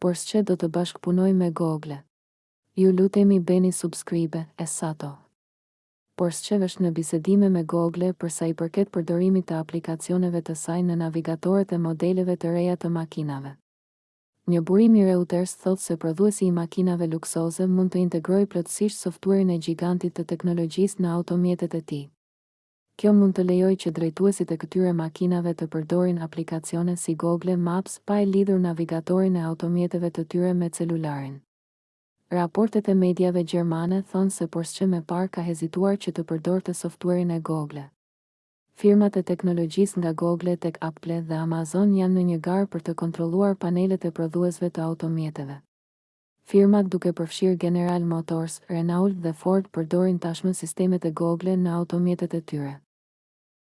Porsche do të bashkëpunojë me Google. Ju lutemi bëni subscribe e sato. Porsche është në bisedime me Google për sa i përket përdorimit të aplikacioneve të saj në navigatorët e modeleve të reja të makinave. Një burim i Reuters thotë se prodhuesi i makinave luksoze mund të integrojë plotësisht softuerin e gjigantit të teknologjisë në automjetet e tij. Kjo mund të lejojë që drejtuesit e këtyre makinave të përdorin aplikacione si Google Maps pa e lidhur navigatorin e automjeteve të tyre me celularin. Raportet e mediave gjermane thonë se Porsche më parë ka hezituar që të përdorte softuerin e Google. Firmat e teknologjisë nga Google tek Apple dhe Amazon janë në një garë për të kontrolluar panelet e prodhuesve të automjeteve. Firmat duke përfshirë General Motors, Renault dhe Ford përdorin tashmë sistemet e Google në automjetet e tyre.